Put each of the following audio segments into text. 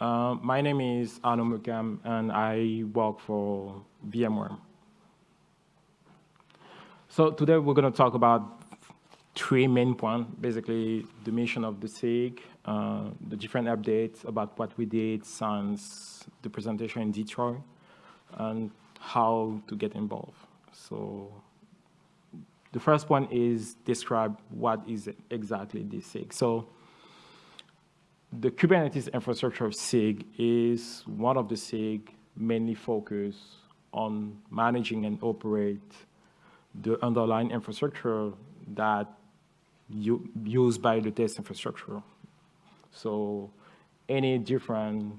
Uh, my name is Arnaud Meukam, and I work for VMware. So today we're going to talk about three main points, basically the mission of the SIG, uh, the different updates about what we did since the presentation in Detroit, and how to get involved. So the first one is describe what is exactly the SIG. So the Kubernetes infrastructure of SIG is one of the SIG mainly focus on managing and operate the underlying infrastructure that you, used by the test infrastructure. So any different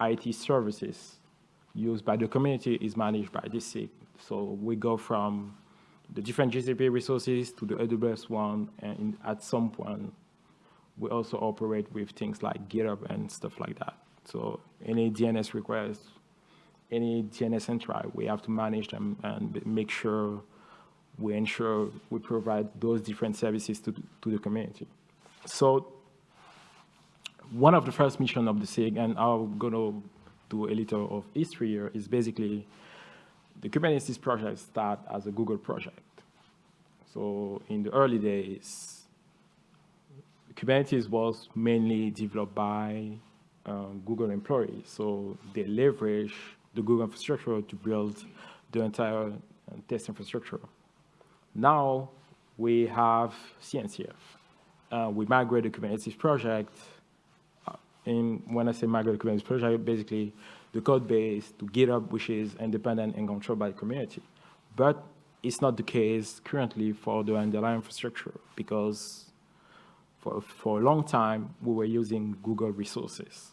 IT services used by the community is managed by this SIG. So we go from the different GCP resources to the AWS one, and at some point, we also operate with things like GitHub and stuff like that. So any DNS requests, any DNS entry, we have to manage them and make sure we ensure we provide those different services to, to the community. So one of the first mission of the SIG, and I'm going to do a little of history here, is basically the Kubernetes project started as a Google project. So in the early days, Kubernetes was mainly developed by um, Google employees. So they leverage the Google infrastructure to build the entire uh, test infrastructure. Now we have CNCF. Uh, we migrate the Kubernetes project. Uh, and when I say migrate the Kubernetes project, basically the code base to GitHub, which is independent and controlled by the community. But it's not the case currently for the underlying infrastructure because for, for a long time, we were using Google resources.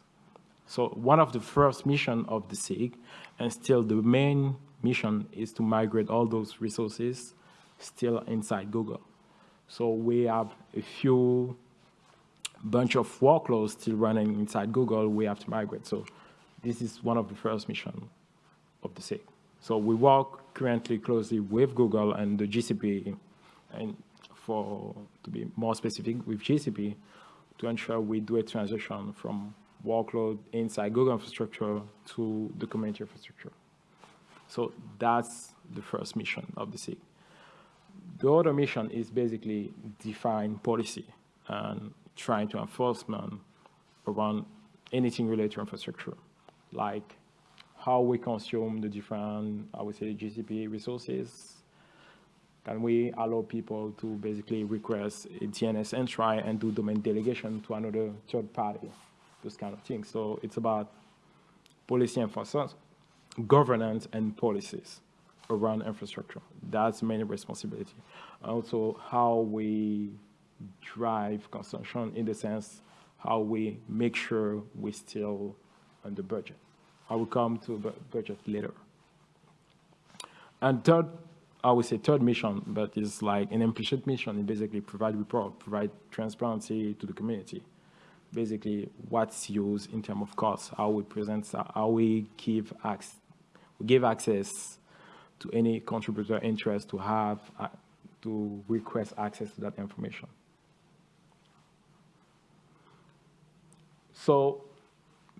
So one of the first mission of the SIG, and still the main mission is to migrate all those resources still inside Google. So we have a few bunch of workloads still running inside Google we have to migrate. So this is one of the first mission of the SIG. So we work currently closely with Google and the GCP and for, to be more specific, with GCP to ensure we do a transition from workload inside Google infrastructure to the community infrastructure. So that's the first mission of the SIG. The other mission is basically define policy and trying to enforcement around anything related to infrastructure, like how we consume the different, I would say, GCP resources, can we allow people to basically request a DNS entry and do domain delegation to another third party, those kind of things. So it's about policy enforcement, governance and policies around infrastructure. That's main responsibility. Also, how we drive consumption in the sense how we make sure we're still on the budget. I will come to budget later. And third I would say third mission, but it's like an implicit mission. It basically provide report, provide transparency to the community. Basically, what's used in terms of cost, how we present, how we give access, we give access to any contributor interest to have, uh, to request access to that information. So,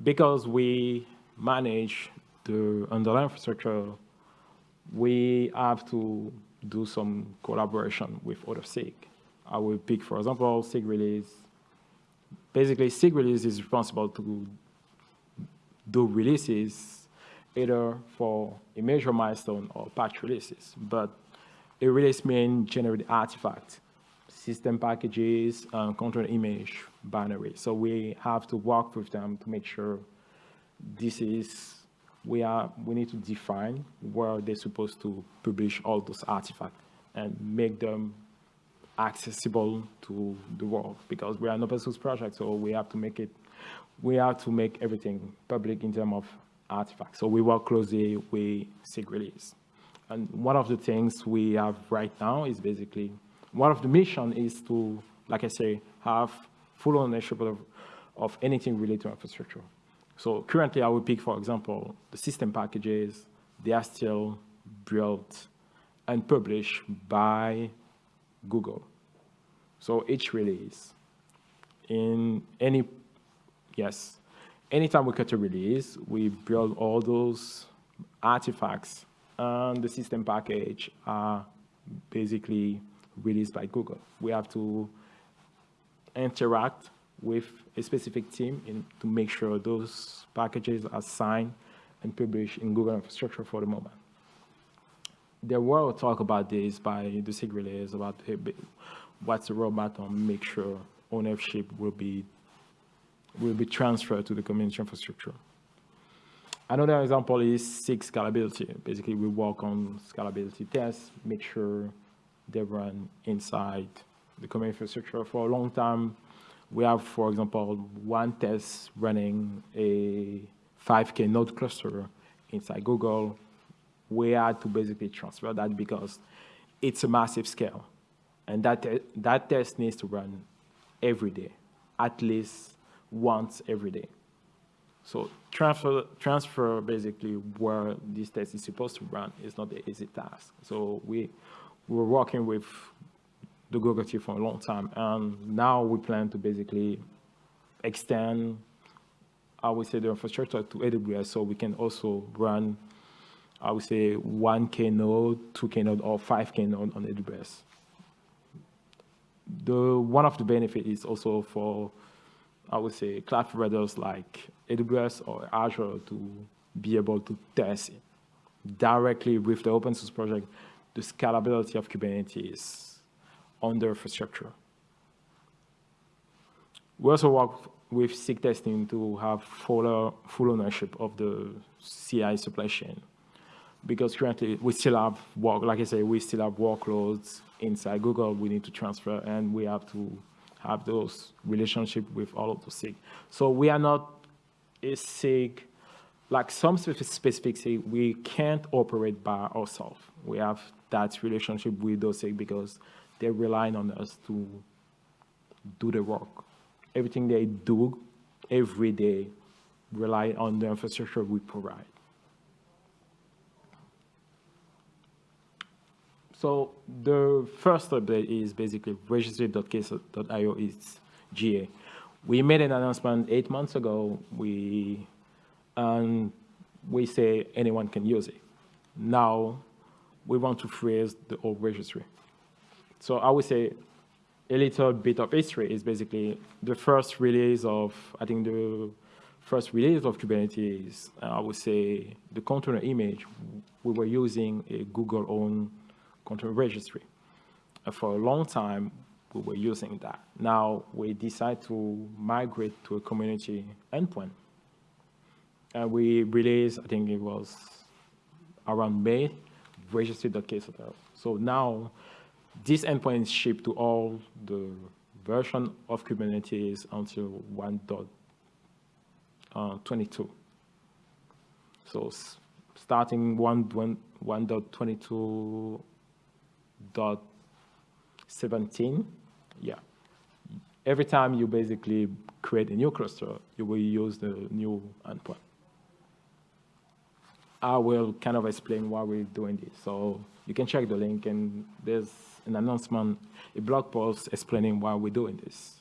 because we manage the underlying infrastructure we have to do some collaboration with other SIG. I will pick, for example, SIG release. Basically, SIG release is responsible to do releases either for a major milestone or patch releases. But a release means generate artifact, system packages, control image binary. So we have to work with them to make sure this is we are we need to define where they're supposed to publish all those artifacts and make them accessible to the world because we are an open source project so we have to make it we have to make everything public in terms of artifacts. So we work closely with SIG release. And one of the things we have right now is basically one of the mission is to like I say have full ownership of, of anything related to infrastructure so currently I would pick, for example, the system packages, they are still built and published by Google. So each release in any, yes, anytime we cut a release, we build all those artifacts and the system package are basically released by Google. We have to interact with a specific team in, to make sure those packages are signed and published in Google infrastructure for the moment. There were talk about this by the SIG release about what's the roadmap on make sure ownership will be will be transferred to the community infrastructure. Another example is SIG scalability. Basically, we work on scalability tests, make sure they run inside the community infrastructure. For a long time, we have, for example, one test running a 5K node cluster inside Google. We had to basically transfer that because it's a massive scale. And that, that test needs to run every day, at least once every day. So transfer, transfer basically where this test is supposed to run is not an easy task. So we were working with the Google team for a long time, and now we plan to basically extend, I would say, the infrastructure to AWS so we can also run, I would say, 1K node, 2K node, or 5K node on AWS the one of the benefit is also for, I would say, cloud providers like AWS or Azure to be able to test directly with the open source project the scalability of Kubernetes on their infrastructure. We also work with SIG testing to have full, uh, full ownership of the CI supply chain because currently we still have work, like I say, we still have workloads inside Google we need to transfer and we have to have those relationship with all of the SIG. So we are not a SIG, like some specific SIG, we can't operate by ourselves. We have that relationship with those SIG because they're relying on us to do the work. Everything they do every day rely on the infrastructure we provide. So the first update is basically registry.k8s.io is GA. We made an announcement eight months ago. We and we say anyone can use it. Now we want to freeze the old registry. So I would say a little bit of history is basically the first release of, I think the first release of Kubernetes, uh, I would say the container image, we were using a Google owned container registry. And for a long time, we were using that. Now we decide to migrate to a community endpoint. And we released, I think it was around May, registry.ksotl. So now this endpoint is shipped to all the version of Kubernetes until 1.22. Uh, so starting 1.22 dot 17, yeah. Every time you basically create a new cluster, you will use the new endpoint. I will kind of explain why we're doing this. So you can check the link and there's an announcement, a blog post explaining why we're doing this.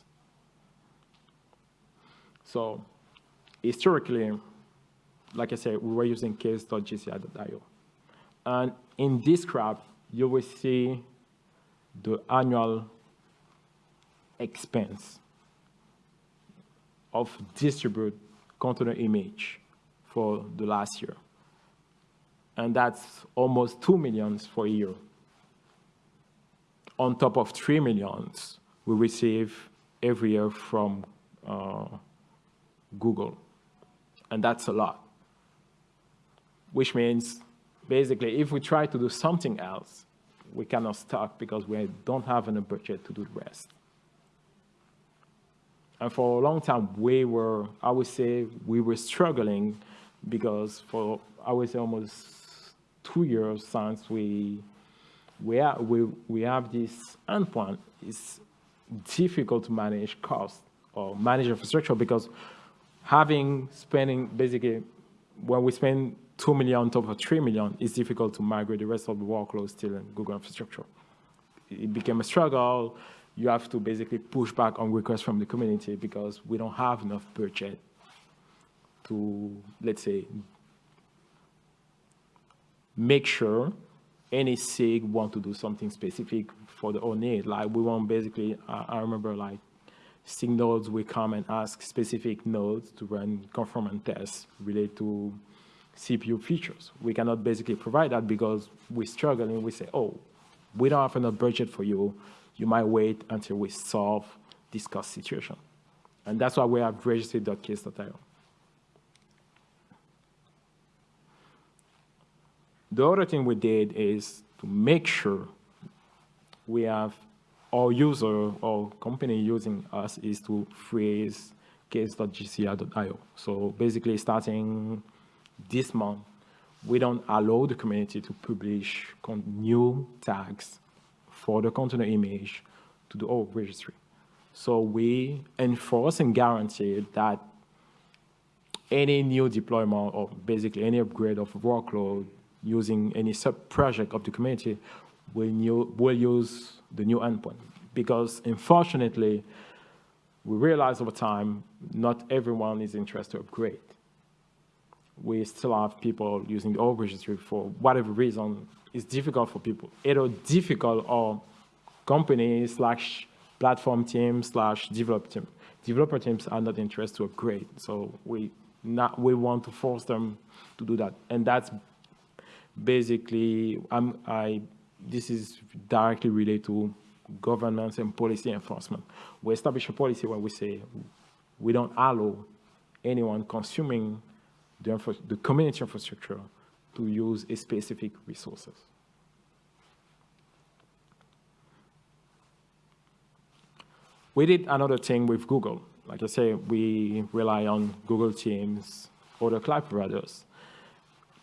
So historically, like I said, we were using k8s.gcr.io. And in this graph, you will see the annual expense of distribute container image for the last year. And that's almost 2 millions for a year. On top of 3 millions we receive every year from uh, Google. And that's a lot. Which means basically, if we try to do something else, we cannot start because we don't have enough budget to do the rest. And for a long time, we were, I would say, we were struggling because for, I would say, almost two years since we, we, we, we have this endpoint, it's difficult to manage cost or manage infrastructure because having, spending, basically, when we spend 2 million on top of 3 million, it's difficult to migrate the rest of the workload still in Google infrastructure. It became a struggle. You have to basically push back on requests from the community because we don't have enough budget to, let's say, make sure any SIG want to do something specific for the own need. Like we want basically, uh, I remember like SIG nodes will come and ask specific nodes to run conformance tests related to CPU features. We cannot basically provide that because we're struggling. We say, oh, we don't have enough budget for you. You might wait until we solve this cost situation. And that's why we have registry.k8s.io. The other thing we did is to make sure we have our user or company using us is to freeze k8s.gcr.io. So basically starting this month, we don't allow the community to publish new tags for the container image to the old registry. So we enforce and guarantee that any new deployment or basically any upgrade of workload using any sub-project of the community new, will use the new endpoint. Because unfortunately, we realize over time, not everyone is interested to upgrade. We still have people using the old registry for whatever reason. It's difficult for people, either difficult or companies slash platform teams slash developer team. Developer teams are not interested to upgrade. So we not we want to force them to do that. And that's basically, I'm, I, this is directly related to governance and policy enforcement. We establish a policy where we say we don't allow anyone consuming the, the community infrastructure to use a specific resources. We did another thing with Google. Like I say, we rely on Google Teams, other cloud providers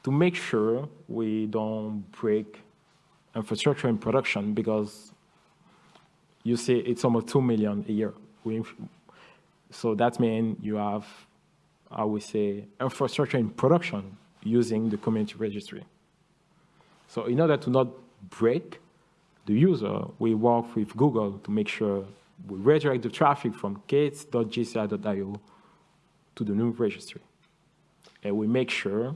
to make sure we don't break infrastructure in production because you see it's almost 2 million a year. So that means you have, I would say, infrastructure in production using the community registry. So in order to not break the user, we work with Google to make sure we redirect the traffic from k8s.gcr.io to the new registry. And we make sure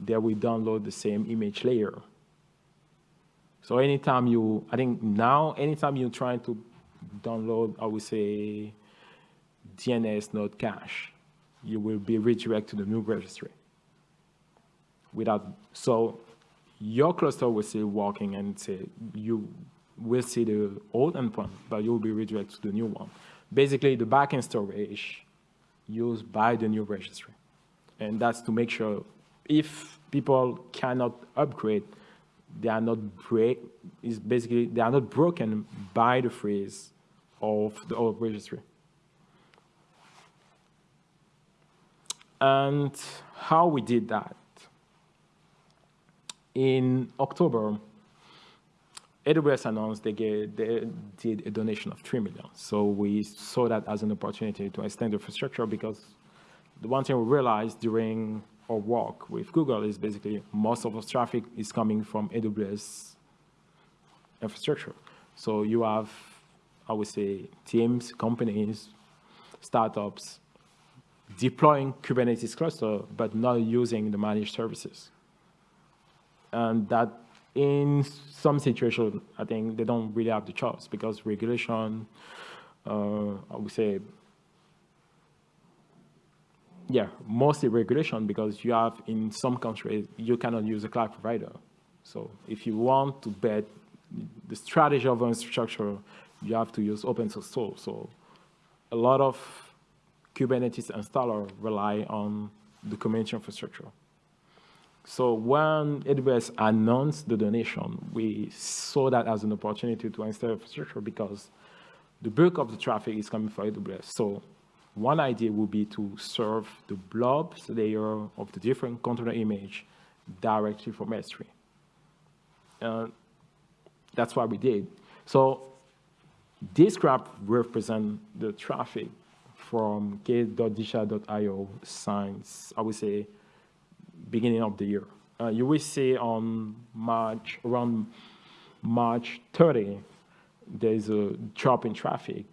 that we download the same image layer. So anytime you, I think now, anytime you're trying to download, I would say, DNS node cache, you will be redirected to the new registry. Without, so your cluster will still working and say you will see the old endpoint, but you will be redirected to the new one. Basically, the backend storage used by the new registry. And that's to make sure if people cannot upgrade, they are not break is basically they are not broken by the freeze of the old registry. And how we did that. In October, AWS announced they, they did a donation of 3 million. So we saw that as an opportunity to extend the infrastructure because the one thing we realized during or work with Google is basically most of the traffic is coming from AWS infrastructure. So you have, I would say, teams, companies, startups deploying Kubernetes cluster, but not using the managed services. And that in some situations, I think they don't really have the choice because regulation, uh, I would say, yeah, mostly regulation because you have in some countries, you cannot use a cloud provider. So if you want to bet the strategy of infrastructure, you have to use open source tools. So a lot of Kubernetes installer rely on the community infrastructure. So when AWS announced the donation, we saw that as an opportunity to install infrastructure because the bulk of the traffic is coming from AWS. So one idea would be to serve the blobs layer of the different container image directly from S3. Uh, that's what we did. So this graph represents the traffic from k8s.gcr.io since, I would say, beginning of the year. Uh, you will see on March, around March 30, there's a drop in traffic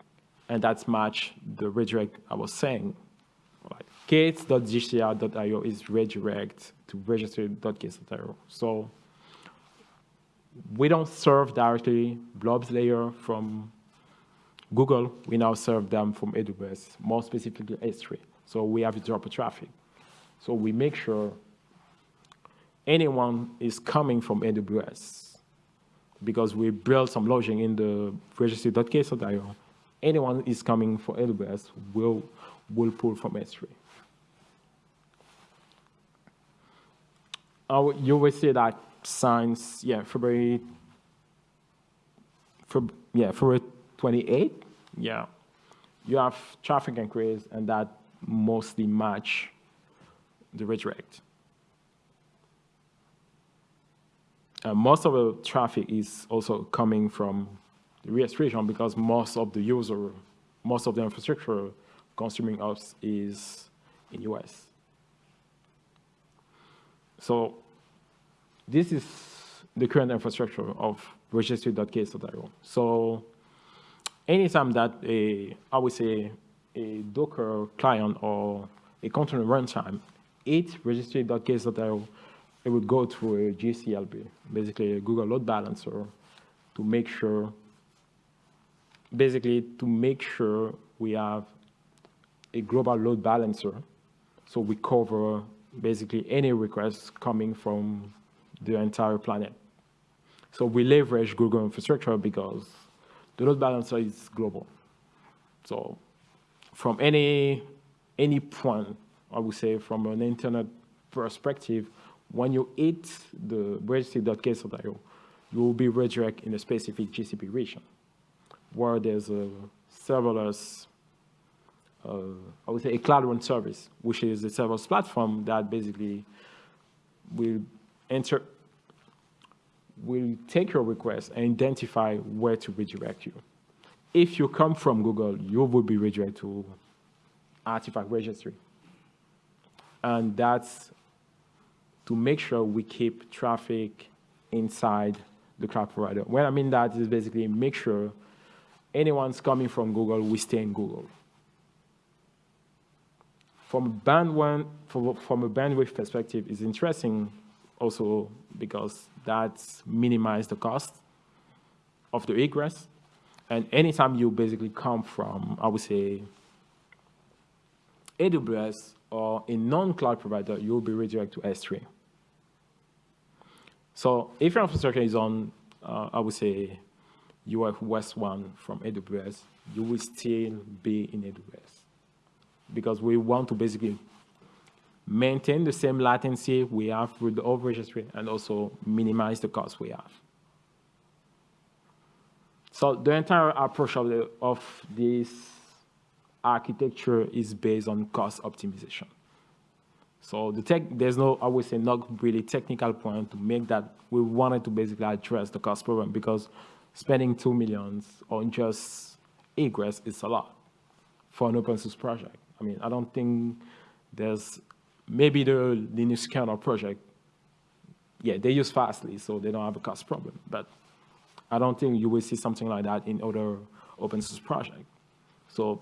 and that's match the redirect I was saying. Like k8s.gcr.io is redirect to registry.k8s.io. So we don't serve directly blobs layer from Google. We now serve them from AWS, more specifically S3. So we have drop traffic. So we make sure anyone is coming from AWS because we built some logic in the registry.k8s.io. Anyone is coming from AWS will will pull from S3. Uh, you will see that since yeah February, Feb, yeah February 28, yeah, you have traffic increase and that mostly match the redirect. Uh, most of the traffic is also coming from US because most of the user, most of the infrastructure consuming us is in US. So this is the current infrastructure of registry.k8s.io. So anytime that a, I would say, a Docker client or a container runtime hit registry.k8s.io, it would go through a GCLB, basically a Google load balancer, to make sure, basically to make sure we have a global load balancer, so we cover basically any requests coming from the entire planet. So we leverage Google infrastructure because the load balancer is global. So from any, any point, I would say from an internet perspective, when you hit the registry.k8s.io, you will be redirected in a specific GCP region where there's a serverless, uh, I would say a cloud run service, which is a serverless platform that basically will enter will take your request and identify where to redirect you. If you come from Google, you will be redirected to artifact registry. And that's to make sure we keep traffic inside the cloud provider. What I mean that is basically make sure anyone's coming from Google, we stay in Google. From a bandwidth, from a bandwidth perspective, it's interesting also because that's minimize the cost of the egress. And anytime you basically come from, I would say, AWS or a non-cloud provider, you'll be redirected to S3. So if your infrastructure is on, uh, I would say, UF West 1 from AWS, you will still be in AWS. Because we want to basically maintain the same latency we have with the old registry and also minimize the cost we have. So the entire approach of, the, of this architecture is based on cost optimization. So the tech, there's no, I would say, not really technical point to make that we wanted to basically address the cost problem because spending two millions on just egress is a lot for an open source project. I mean, I don't think there's maybe the Linux kernel project, yeah, they use Fastly, so they don't have a cost problem. But I don't think you will see something like that in other open source projects. So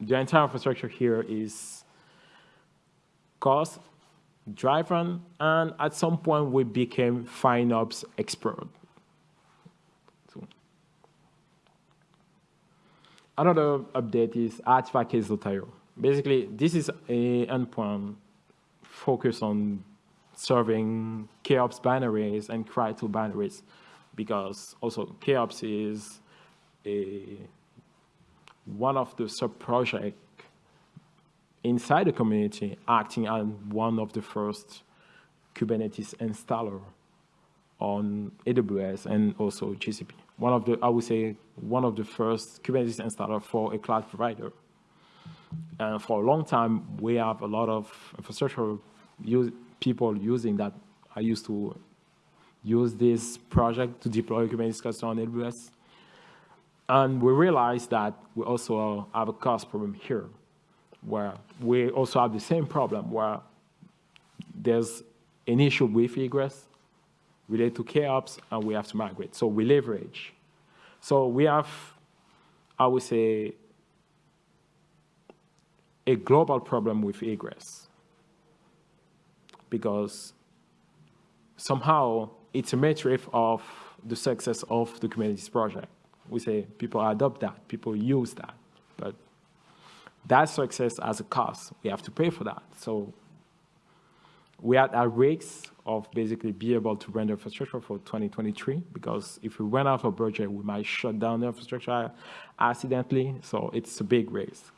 the entire infrastructure here is cost driven, and at some point we became FinOps expert. So. Another update is artifact.io. Basically, this is a endpoint focused on serving KOps binaries and Cry2 binaries because also KOps is a, one of the sub-projects inside the community acting as one of the first Kubernetes installer on AWS and also GCP. One of the, I would say, one of the first Kubernetes installer for a cloud provider. And for a long time, we have a lot of infrastructure use, people using that. I used to use this project to deploy Kubernetes cluster on AWS. And we realized that we also have a cost problem here, where we also have the same problem, where there's an issue with egress related to KOps, and we have to migrate. So we leverage. So we have, I would say, a global problem with egress because somehow it's a metric of the success of the Kubernetes project. We say people adopt that, people use that, but that success has a cost. We have to pay for that. So we are at risk of basically be able to render infrastructure for 2023 because if we run out of budget, we might shut down the infrastructure accidentally. So it's a big risk.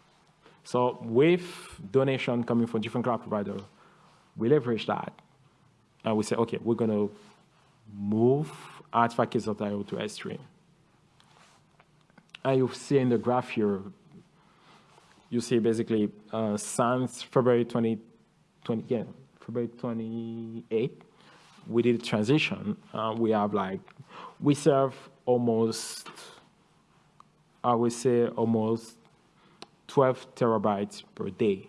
So with donation coming from different cloud providers, we leverage that and we say, okay, we're going to move artifacts.io to S3. And you see in the graph here, you see basically uh, since February 2020, yeah, February 28, we did a transition. Uh, we have like, we serve almost, I would say almost 12 terabytes per day.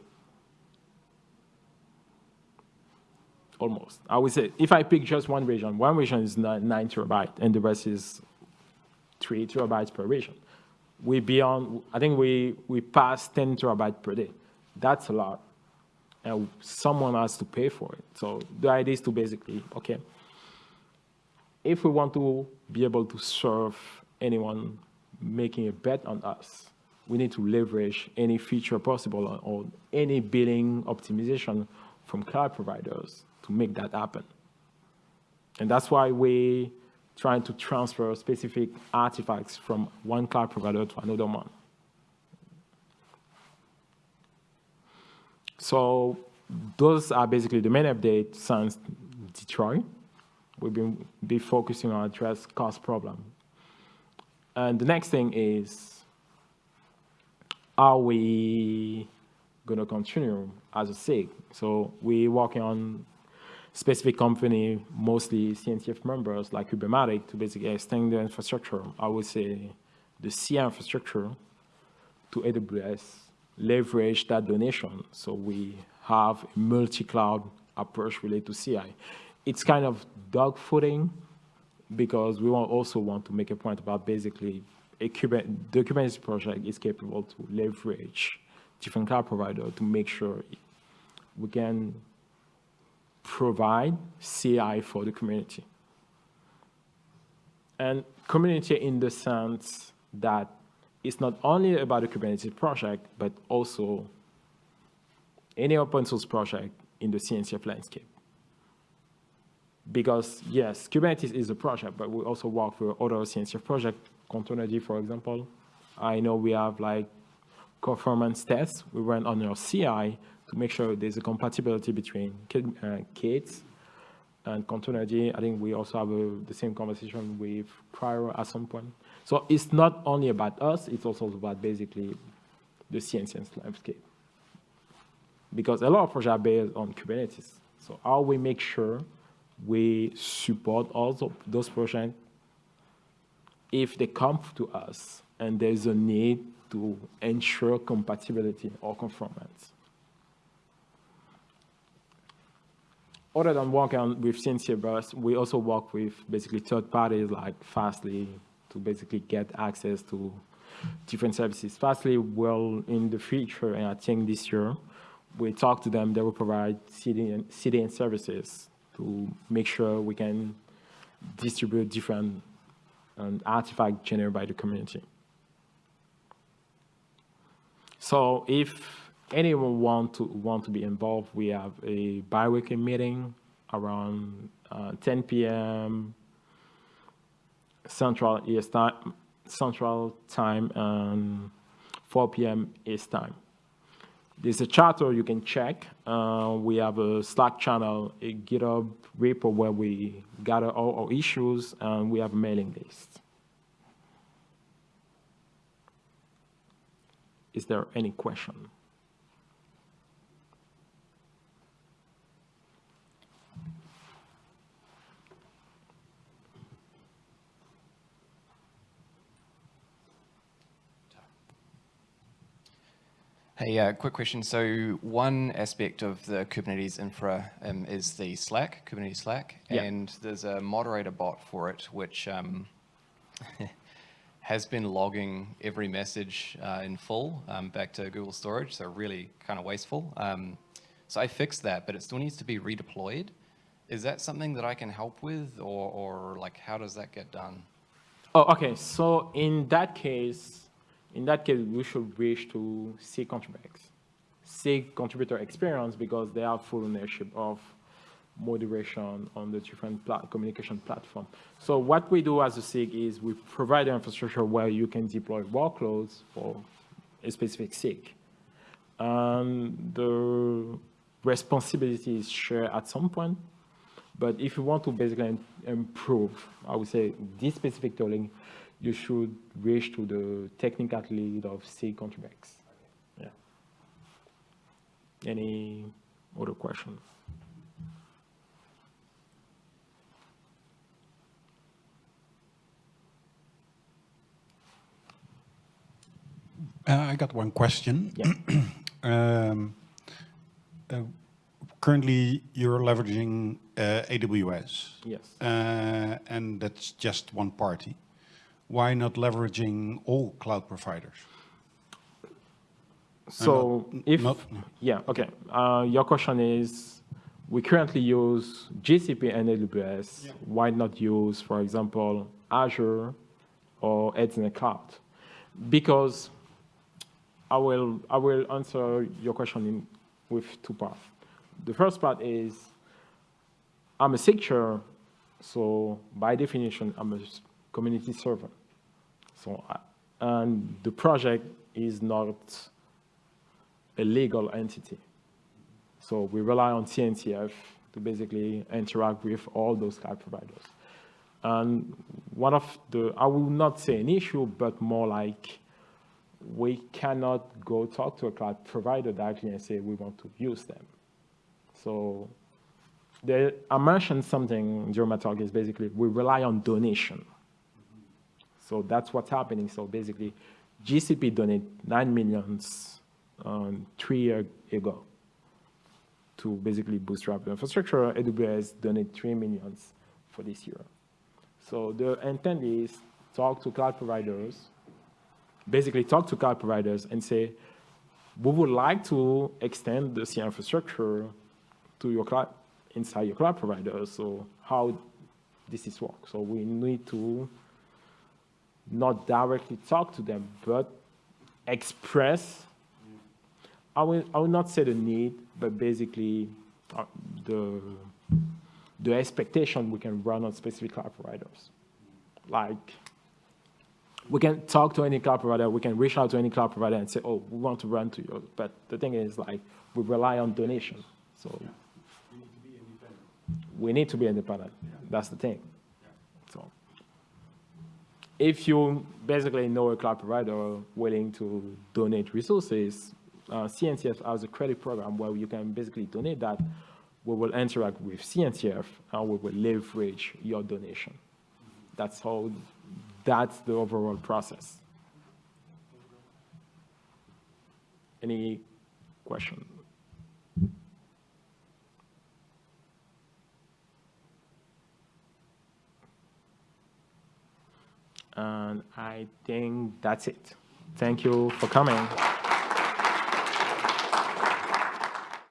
Almost. I would say, if I pick just one region, one region is nine, nine terabyte and the rest is three terabytes per region. We beyond, I think we, we pass 10 terabytes per day. That's a lot and someone has to pay for it. So the idea is to basically, okay, if we want to be able to serve anyone making a bet on us, we need to leverage any feature possible or any billing optimization from cloud providers to make that happen. And that's why we're trying to transfer specific artifacts from one cloud provider to another one. So those are basically the main updates since Detroit. We've been be focusing on address cost problem. And the next thing is, are we going to continue as a SIG? So we're working on specific company, mostly CNCF members like Kubermatic to basically extend the infrastructure. I would say the CI infrastructure to AWS leverage that donation. So we have a multi-cloud approach related to CI. It's kind of dog footing because we also want to make a point about basically a Kubernetes, Kubernetes project is capable to leverage different cloud providers to make sure we can provide CI for the community. And community in the sense that it's not only about the Kubernetes project, but also any open source project in the CNCF landscape. Because yes, Kubernetes is a project, but we also work with other CNCF projects, Contournergy, for example. I know we have like performance tests we run on our CI to make sure there's a compatibility between uh, K8s and Contournergy. I think we also have a, the same conversation with Prior at some point. So it's not only about us, it's also about basically the CNCF landscape. Because a lot of projects are based on Kubernetes. So how we make sure we support also those projects if they come to us and there's a need to ensure compatibility or conformance. Other than working with CNCF Burst, we also work with basically third parties like Fastly, to basically get access to different services. Fastly, well, in the future, and I think this year, we talk to them, they will provide CDN, CDN services to make sure we can distribute different um, artifacts generated by the community. So if anyone want to want to be involved, we have a bi-weekly meeting around uh, 10 p.m. Central East time, Central Time, and 4 p.m. East Time. There's a charter you can check. Uh, we have a Slack channel, a GitHub repo where we gather all our issues, and we have a mailing list. Is there any question? Hey, uh, quick question. So one aspect of the Kubernetes infra um, is the Slack, Kubernetes Slack, yeah. and there's a moderator bot for it, which um, has been logging every message uh, in full um, back to Google Storage, so really kind of wasteful. Um, so I fixed that, but it still needs to be redeployed. Is that something that I can help with, or, or like how does that get done? Oh, okay. So in that case, in that case, we should wish to SIG contributors, SIG contributor experience because they have full ownership of moderation on the different pla communication platform. So what we do as a SIG is we provide an infrastructure where you can deploy workloads for a specific SIG. And the responsibility is shared at some point. But if you want to basically improve, I would say, this specific tooling, you should reach to the technical lead of SIG contributors. Yeah. Any other questions? Uh, I got one question. Yeah. um, uh, currently, you're leveraging uh, AWS. Yes. Uh, and that's just one party. Why not leveraging all cloud providers? So not- if, not- yeah, okay. Uh, your question is, we currently use GCP and AWS. Why not use, for example, Azure or Ethernet Cloud? Because I will, I will answer your question in, with two parts. The first part is, I'm a secure, so by definition, I'm a community server. So, and the project is not a legal entity. So we rely on CNCF to basically interact with all those cloud providers. And one of the, I will not say an issue, but more like we cannot go talk to a cloud provider directly and say we want to use them. So there, I mentioned something during my talk is basically we rely on donation. So that's what's happening. So basically, GCP donated nine millions um, three years ago to basically bootstrap the infrastructure. AWS donated three millions for this year. So the intent is talk to cloud providers, basically talk to cloud providers and say, we would like to extend the C infrastructure to your cloud, inside your cloud provider. So how this is work. So we need to not directly talk to them, but express, I will, I will not say the need, but basically uh, the, the expectation we can run on specific cloud providers. Like, we can talk to any cloud provider, we can reach out to any cloud provider and say, oh, we want to run to yours. But the thing is, like, we rely on donation. So we need to be independent. That's the thing. If you basically know a cloud provider willing to donate resources, uh, CNCF has a credit program where you can basically donate that. We will interact with CNCF and we will leverage your donation. That's how, that's the overall process. Any question? And I think that's it. Thank you for coming.